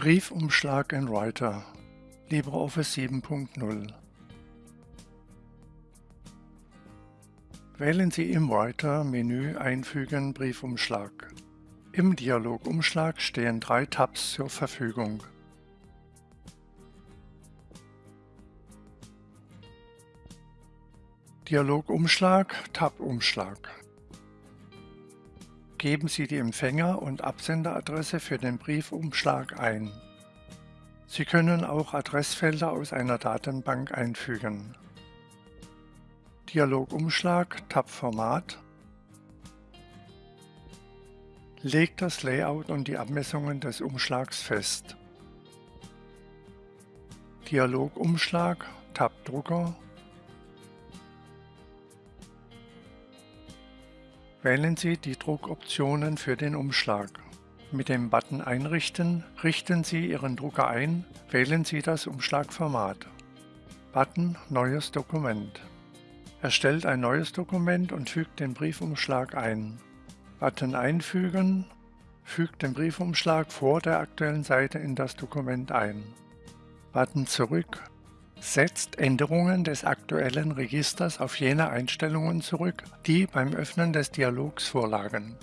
Briefumschlag in Writer LibreOffice 7.0 Wählen Sie im Writer-Menü Einfügen Briefumschlag. Im Dialogumschlag stehen drei Tabs zur Verfügung. Dialogumschlag Tab-Umschlag Geben Sie die Empfänger- und Absenderadresse für den Briefumschlag ein. Sie können auch Adressfelder aus einer Datenbank einfügen. Dialogumschlag Tab Format Legt das Layout und die Abmessungen des Umschlags fest. Dialogumschlag Tab Drucker Wählen Sie die Druckoptionen für den Umschlag. Mit dem Button Einrichten richten Sie Ihren Drucker ein, wählen Sie das Umschlagformat. Button Neues Dokument. Erstellt ein neues Dokument und fügt den Briefumschlag ein. Button Einfügen fügt den Briefumschlag vor der aktuellen Seite in das Dokument ein. Button Zurück setzt Änderungen des aktuellen Registers auf jene Einstellungen zurück, die beim Öffnen des Dialogs vorlagen